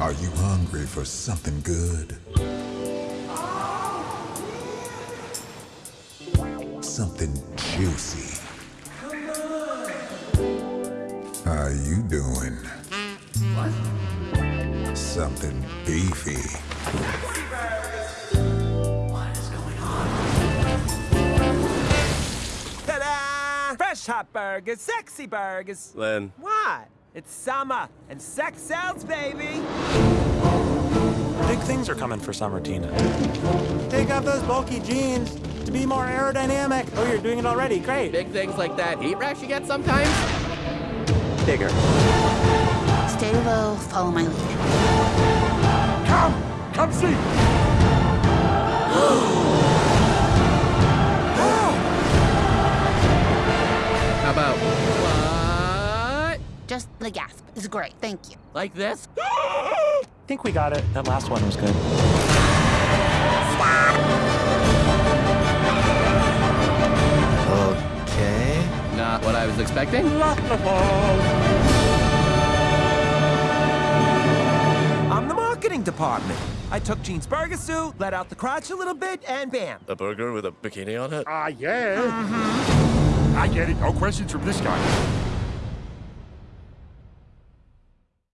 Are you hungry for something good? Something juicy. How you doing? What? Something beefy. What is going on? Ta-da! Fresh hot burgers, sexy burgers. Len. What? It's summer, and sex sells, baby! Big things are coming for summer, Tina. Take off those bulky jeans to be more aerodynamic. Oh, you're doing it already. Great. Big things like that heat rash you get sometimes? Bigger. Stay low, follow my lead. Come! Come see! How about what? Just the gasp is great, thank you. Like this? I think we got it. That last one was good. Okay. Not what I was expecting. I'm the marketing department. I took Gene's burger suit, let out the crotch a little bit, and bam. A burger with a bikini on it? Ah, yeah. I get it. No questions from this guy.